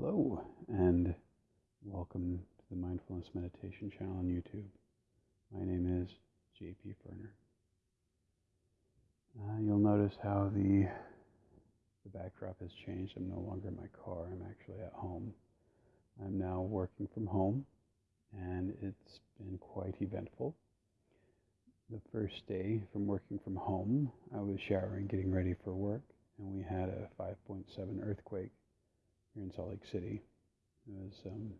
Hello, and welcome to the Mindfulness Meditation channel on YouTube. My name is JP Ferner. Uh, you'll notice how the the backdrop has changed. I'm no longer in my car. I'm actually at home. I'm now working from home, and it's been quite eventful. The first day from working from home, I was showering, getting ready for work, and we had a 5.7 earthquake here in Salt Lake City. It was um,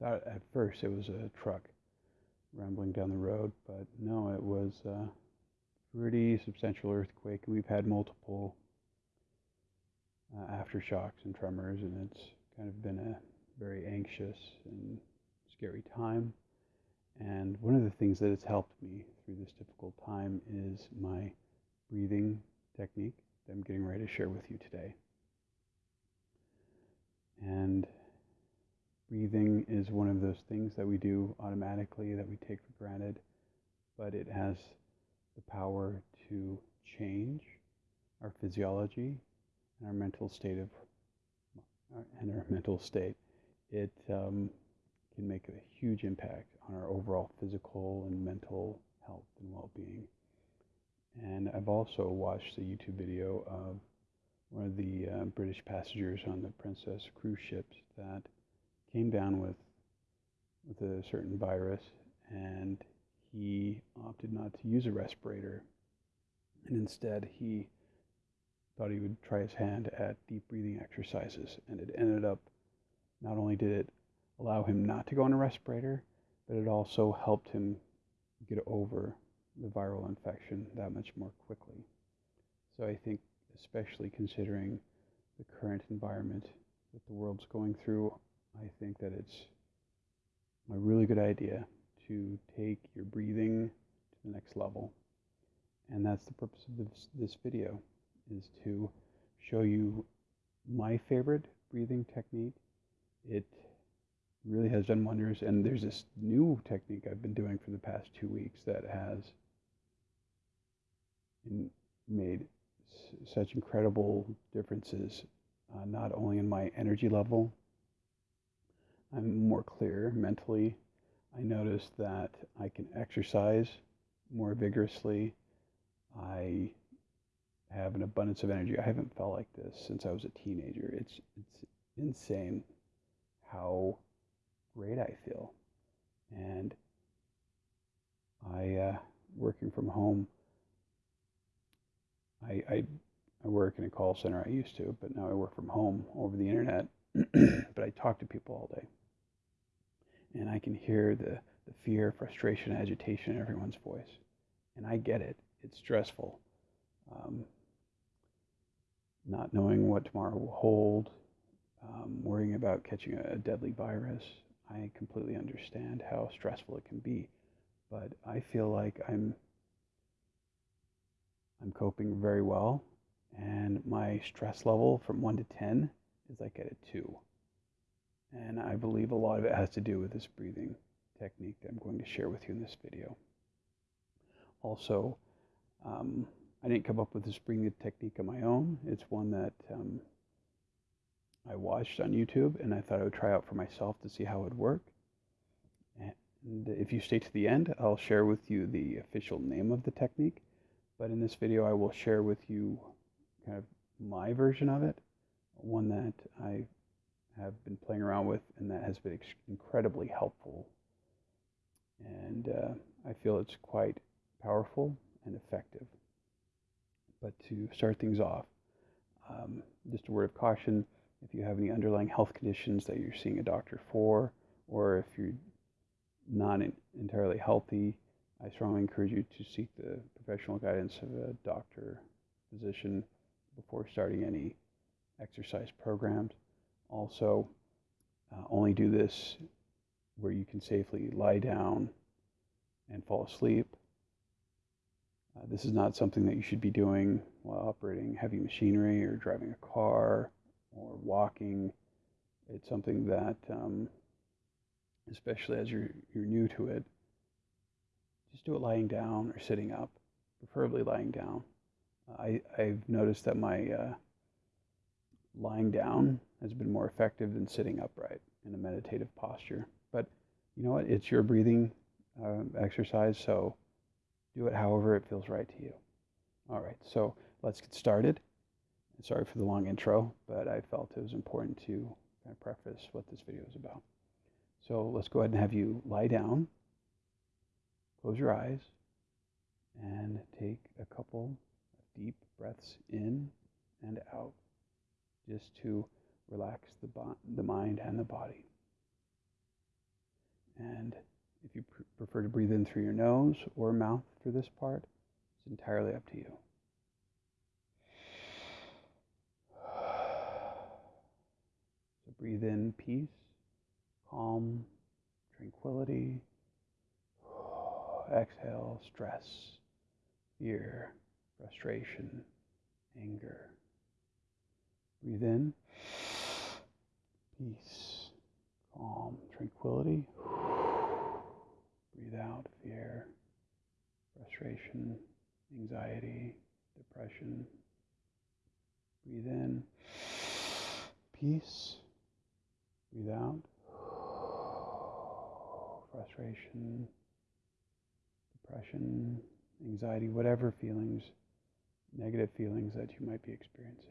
thought at first it was a truck rambling down the road, but no, it was a pretty substantial earthquake. We've had multiple uh, aftershocks and tremors, and it's kind of been a very anxious and scary time. And one of the things that has helped me through this difficult time is my breathing technique that I'm getting ready to share with you today. And breathing is one of those things that we do automatically that we take for granted, but it has the power to change our physiology and our mental state of and our mental state. It um, can make a huge impact on our overall physical and mental health and well-being. And I've also watched a YouTube video of one of the uh, British passengers on the Princess cruise ships that came down with with a certain virus, and he opted not to use a respirator, and instead he thought he would try his hand at deep breathing exercises, and it ended up not only did it allow him not to go on a respirator, but it also helped him get over the viral infection that much more quickly. So I think especially considering the current environment that the world's going through, I think that it's a really good idea to take your breathing to the next level. And that's the purpose of this, this video, is to show you my favorite breathing technique. It really has done wonders. And there's this new technique I've been doing for the past two weeks that has made such incredible differences, uh, not only in my energy level, I'm more clear mentally. I notice that I can exercise more vigorously. I have an abundance of energy. I haven't felt like this since I was a teenager. It's it's insane how great I feel. And I uh, working from home I, I, I work in a call center. I used to, but now I work from home over the internet. but I talk to people all day. And I can hear the, the fear, frustration, agitation in everyone's voice. And I get it. It's stressful. Um, not knowing what tomorrow will hold, um, worrying about catching a, a deadly virus. I completely understand how stressful it can be. But I feel like I'm I'm coping very well, and my stress level from 1 to 10 is like at a 2. And I believe a lot of it has to do with this breathing technique that I'm going to share with you in this video. Also, um, I didn't come up with this breathing technique on my own. It's one that um, I watched on YouTube and I thought I would try out for myself to see how it would work. And if you stay to the end, I'll share with you the official name of the technique but in this video, I will share with you kind of my version of it, one that I have been playing around with and that has been incredibly helpful. And uh, I feel it's quite powerful and effective. But to start things off, um, just a word of caution if you have any underlying health conditions that you're seeing a doctor for, or if you're not entirely healthy, I strongly encourage you to seek the professional guidance of a doctor, physician before starting any exercise programs. Also, uh, only do this where you can safely lie down and fall asleep. Uh, this is not something that you should be doing while operating heavy machinery or driving a car or walking. It's something that, um, especially as you're, you're new to it, just do it lying down or sitting up, preferably lying down. I, I've noticed that my uh, lying down has been more effective than sitting upright in a meditative posture. But you know what? It's your breathing uh, exercise, so do it however it feels right to you. All right, so let's get started. Sorry for the long intro, but I felt it was important to kind of preface what this video is about. So let's go ahead and have you lie down, close your eyes, and take a couple deep breaths in and out just to relax the, the mind and the body. And if you pr prefer to breathe in through your nose or mouth for this part, it's entirely up to you. So breathe in peace, calm, tranquility. Exhale stress, fear, frustration, anger. Breathe in. Peace, calm, tranquility. Breathe out. Fear, frustration, anxiety, depression. Breathe in. Peace. Breathe out. Frustration, depression, anxiety, whatever feelings, negative feelings that you might be experiencing.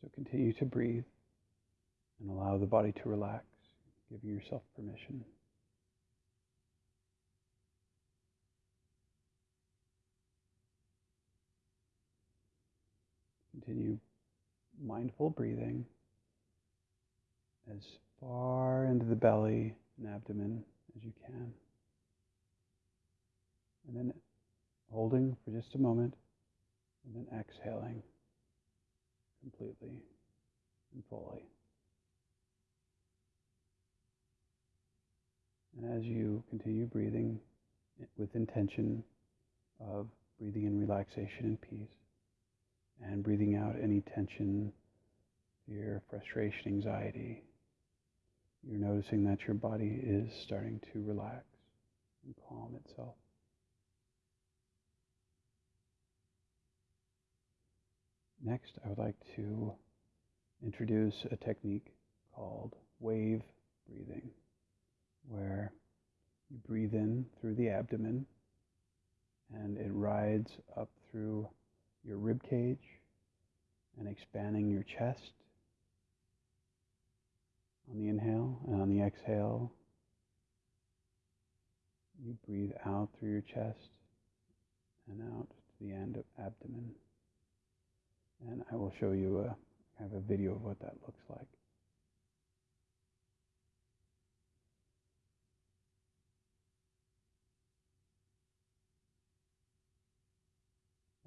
So continue to breathe and allow the body to relax, giving yourself permission. Continue mindful breathing as far into the belly and abdomen as you can. And then holding for just a moment and then exhaling completely and fully. And as you continue breathing eh, with intention of breathing in relaxation and peace, and breathing out any tension, fear, frustration, anxiety, you're noticing that your body is starting to relax and calm itself. Next, I would like to introduce a technique called wave breathing, where you breathe in through the abdomen and it rides up through your rib cage and expanding your chest on the inhale and on the exhale. You breathe out through your chest and out to the end of abdomen. And I will show you a kind of a video of what that looks like.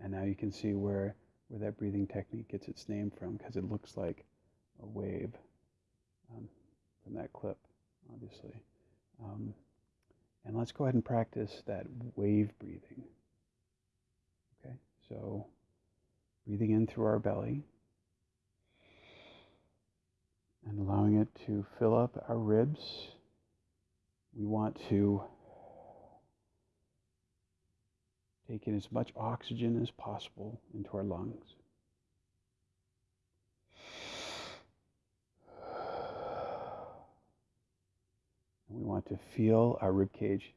And now you can see where, where that breathing technique gets its name from because it looks like a wave um, from that clip, obviously. Um, and let's go ahead and practice that wave breathing. Okay, so breathing in through our belly and allowing it to fill up our ribs. We want to take in as much oxygen as possible into our lungs. We want to feel our rib cage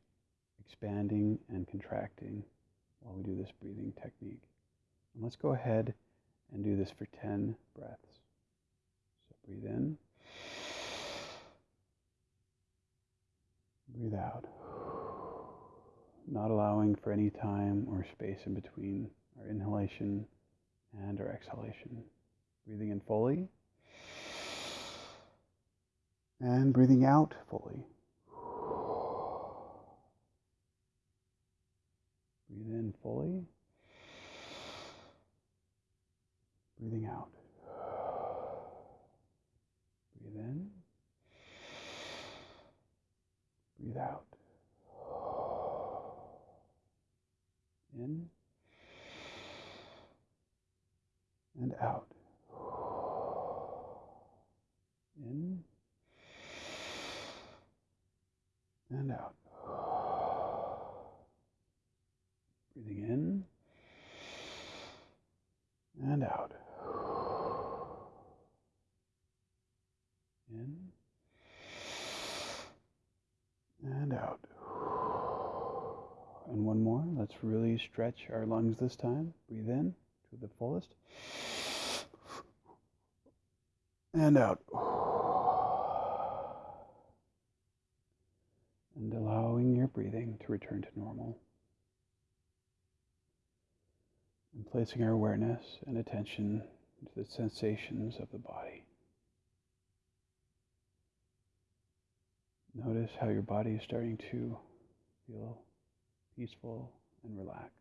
expanding and contracting while we do this breathing technique. And let's go ahead and do this for 10 breaths. So breathe in. Breathe out. Not allowing for any time or space in between our inhalation and our exhalation. Breathing in fully. And breathing out fully. Breathe in fully. Breathing out. Breathe in. Breathe out. In and out. In and out. Breathing in and out. In and out. And one more. Let's really stretch our lungs this time. Breathe in to the fullest. And out. And allowing your breathing to return to normal. And placing our awareness and attention into the sensations of the body. Notice how your body is starting to feel peaceful and relaxed.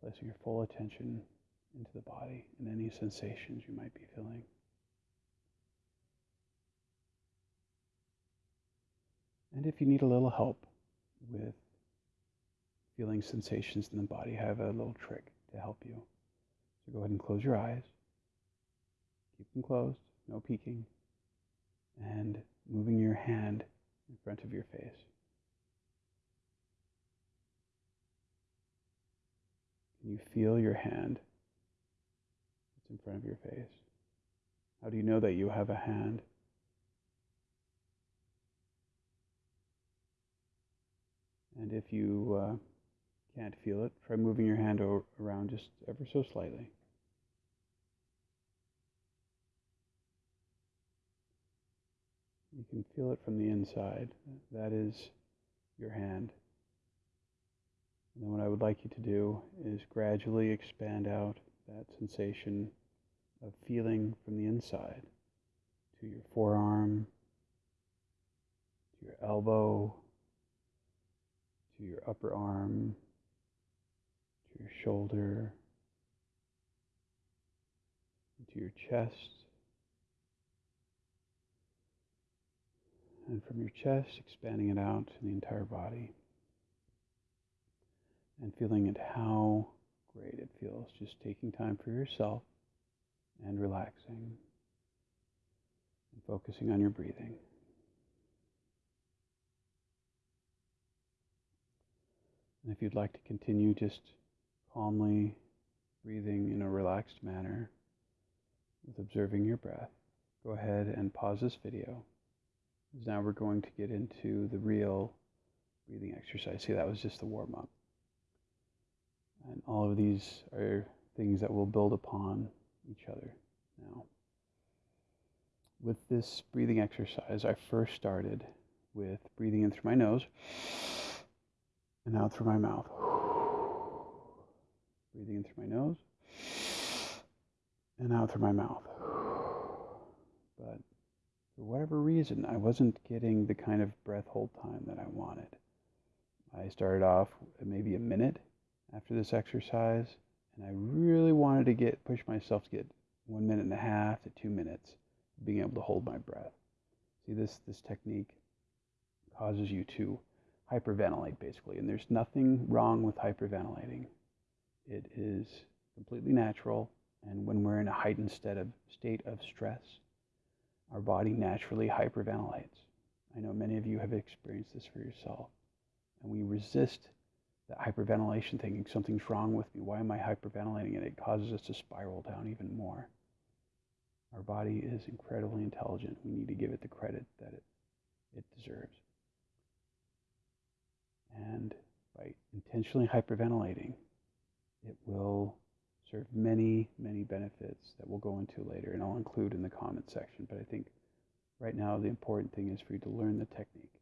Placing your full attention into the body and any sensations you might be feeling. And if you need a little help with feeling sensations in the body, I have a little trick to help you. So go ahead and close your eyes. Keep them closed, no peeking and moving your hand in front of your face. Can you feel your hand that's in front of your face? How do you know that you have a hand? And if you uh, can't feel it, try moving your hand around just ever so slightly. You can feel it from the inside. That is your hand. And then what I would like you to do is gradually expand out that sensation of feeling from the inside to your forearm, to your elbow, to your upper arm, your shoulder, into your chest, and from your chest, expanding it out to the entire body. And feeling it how great it feels, just taking time for yourself and relaxing and focusing on your breathing. And if you'd like to continue just calmly breathing in a relaxed manner with observing your breath, go ahead and pause this video Because now we're going to get into the real breathing exercise. See, that was just the warm up. And all of these are things that will build upon each other now. With this breathing exercise, I first started with breathing in through my nose and out through my mouth. Breathing in through my nose and out through my mouth. But for whatever reason, I wasn't getting the kind of breath hold time that I wanted. I started off maybe a minute after this exercise, and I really wanted to get push myself to get one minute and a half to two minutes, being able to hold my breath. See, this this technique causes you to hyperventilate basically, and there's nothing wrong with hyperventilating. It is completely natural, and when we're in a heightened state of stress, our body naturally hyperventilates. I know many of you have experienced this for yourself. And we resist that hyperventilation thinking something's wrong with me. Why am I hyperventilating? And it causes us to spiral down even more. Our body is incredibly intelligent. We need to give it the credit that it, it deserves. And by intentionally hyperventilating, it will serve many, many benefits that we'll go into later and I'll include in the comment section. But I think right now the important thing is for you to learn the technique.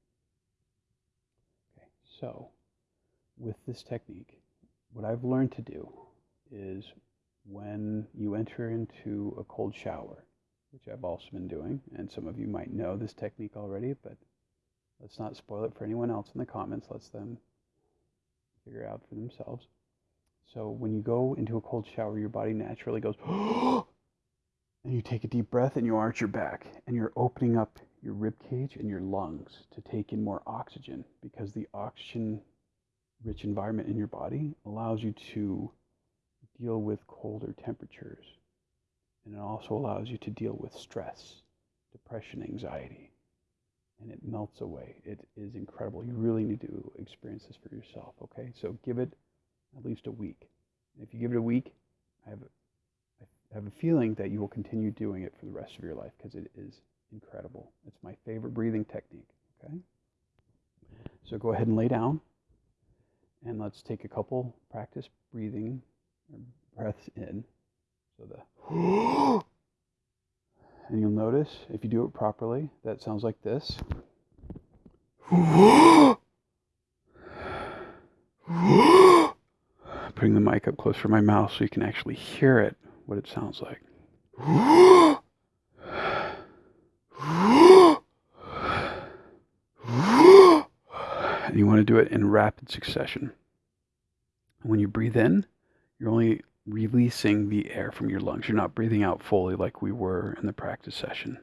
Okay, so with this technique, what I've learned to do is when you enter into a cold shower, which I've also been doing, and some of you might know this technique already, but let's not spoil it for anyone else in the comments. Let's them figure out for themselves. So when you go into a cold shower, your body naturally goes, and you take a deep breath and you arch your back and you're opening up your rib cage and your lungs to take in more oxygen because the oxygen rich environment in your body allows you to deal with colder temperatures. And it also allows you to deal with stress, depression, anxiety. And it melts away. It is incredible. You really need to experience this for yourself, okay? So give it at least a week. And if you give it a week, I have, I have a feeling that you will continue doing it for the rest of your life because it is incredible. It's my favorite breathing technique. Okay. So go ahead and lay down. And let's take a couple practice breathing breaths in. So the and you'll notice if you do it properly, that sounds like this. Putting the mic up close for my mouth so you can actually hear it, what it sounds like. And you want to do it in rapid succession. When you breathe in, you're only releasing the air from your lungs. You're not breathing out fully like we were in the practice session.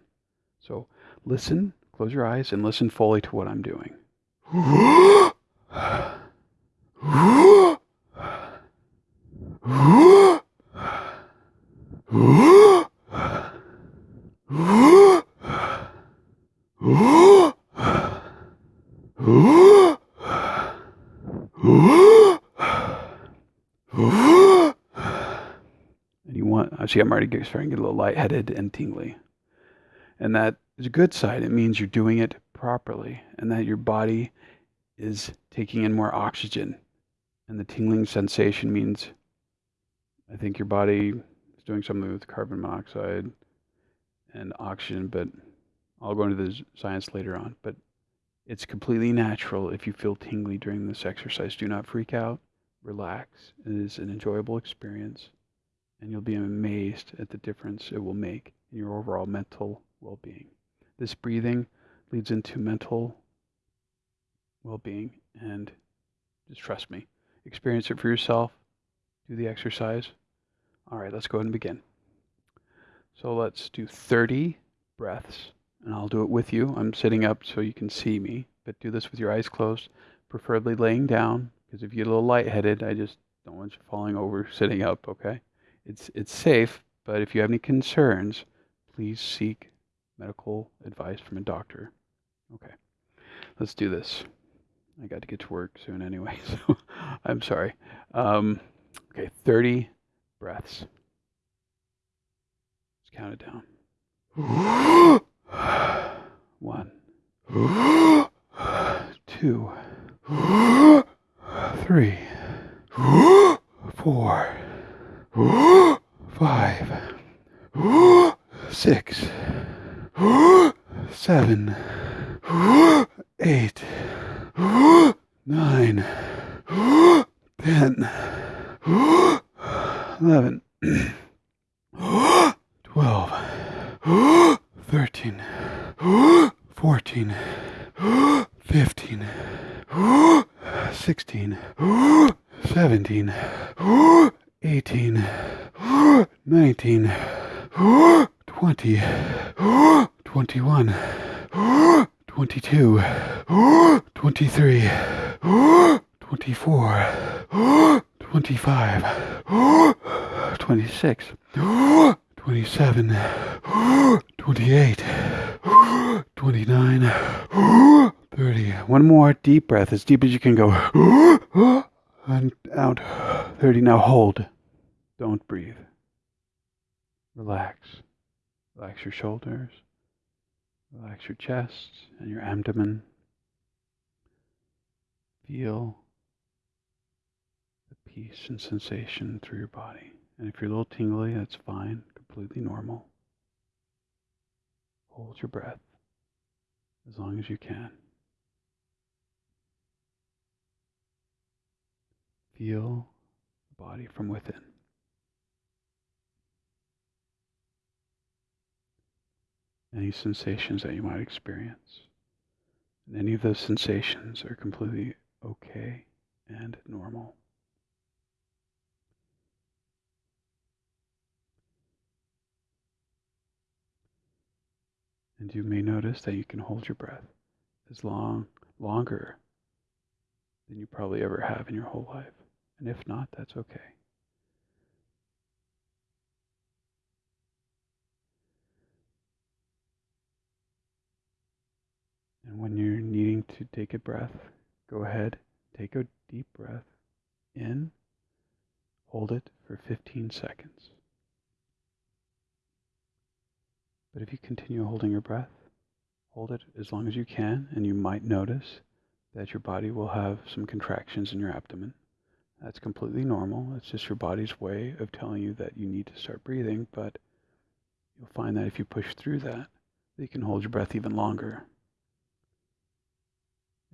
So listen, close your eyes, and listen fully to what I'm doing. I'm already starting to get a little lightheaded and tingly. And that is a good sign. It means you're doing it properly and that your body is taking in more oxygen. And the tingling sensation means I think your body is doing something with carbon monoxide and oxygen, but I'll go into the science later on. But it's completely natural if you feel tingly during this exercise. Do not freak out. Relax. It is an enjoyable experience and you'll be amazed at the difference it will make in your overall mental well being. This breathing leads into mental well being, and just trust me, experience it for yourself, do the exercise. All right, let's go ahead and begin. So let's do 30 breaths, and I'll do it with you. I'm sitting up so you can see me, but do this with your eyes closed, preferably laying down, because if you get a little lightheaded, I just don't want you falling over sitting up, okay? It's it's safe, but if you have any concerns, please seek medical advice from a doctor. Okay, let's do this. I got to get to work soon anyway, so I'm sorry. Um, okay, 30 breaths. Let's count it down. One, two, three, four five, six, seven, eight, nine, ten, eleven, twelve, thirteen, fourteen, fifteen, sixteen, seventeen. 18, 19, 20, 21, 22, 23, 24, 25, 26, 27, 28, 29, 30. One more deep breath, as deep as you can go. And out. 30. Now hold. Don't breathe. Relax. Relax your shoulders. Relax your chest and your abdomen. Feel the peace and sensation through your body. And if you're a little tingly, that's fine, completely normal. Hold your breath as long as you can. Feel the body from within. Any sensations that you might experience. And any of those sensations are completely okay and normal. And you may notice that you can hold your breath as long, longer than you probably ever have in your whole life. And if not, that's okay. And when you're needing to take a breath, go ahead, take a deep breath in, hold it for 15 seconds. But if you continue holding your breath, hold it as long as you can, and you might notice that your body will have some contractions in your abdomen. That's completely normal. It's just your body's way of telling you that you need to start breathing, but you'll find that if you push through that, you can hold your breath even longer.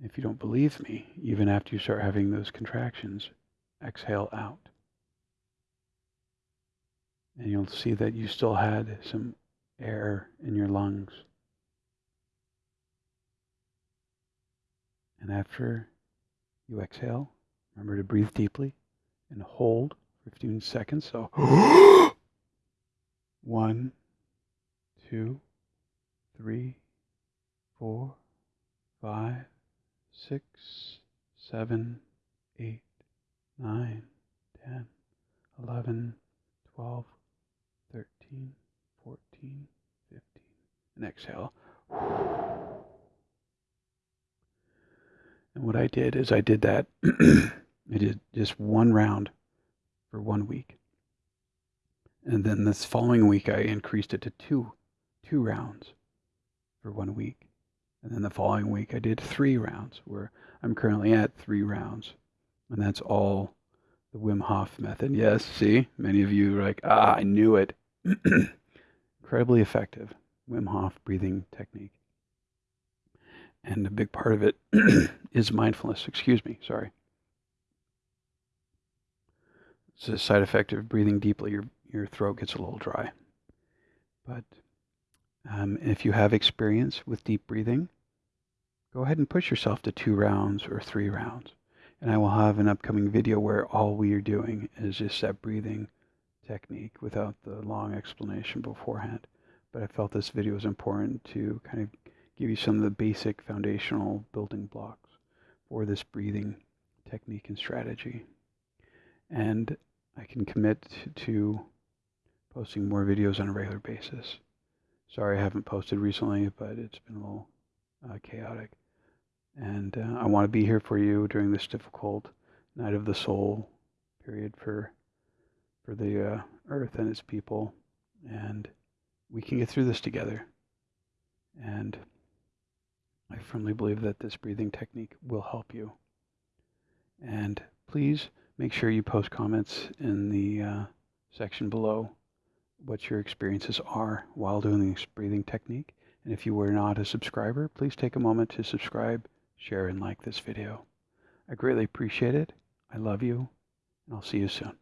If you don't believe me, even after you start having those contractions, exhale out. And you'll see that you still had some air in your lungs. And after you exhale, remember to breathe deeply and hold for 15 seconds. So, one, two, three, four, five, six, seven, eight, nine, ten, eleven, twelve, thirteen, fourteen, fifteen. And exhale. And what I did is I did that. I did just one round for one week. And then this following week, I increased it to two, two rounds for one week. And then the following week, I did three rounds, where I'm currently at three rounds. And that's all the Wim Hof method. Yes, see, many of you are like, ah, I knew it. Incredibly effective Wim Hof breathing technique and a big part of it is mindfulness. Excuse me, sorry. It's a side effect of breathing deeply. Your your throat gets a little dry. But um, if you have experience with deep breathing, go ahead and push yourself to two rounds or three rounds. And I will have an upcoming video where all we are doing is just that breathing technique without the long explanation beforehand. But I felt this video was important to kind of give you some of the basic foundational building blocks for this breathing technique and strategy. And I can commit to posting more videos on a regular basis. Sorry I haven't posted recently, but it's been a little uh, chaotic. And uh, I want to be here for you during this difficult night of the soul period for for the uh, earth and its people. And we can get through this together. And I firmly believe that this breathing technique will help you. And please make sure you post comments in the uh, section below what your experiences are while doing this breathing technique. And if you were not a subscriber, please take a moment to subscribe, share, and like this video. I greatly appreciate it. I love you, and I'll see you soon.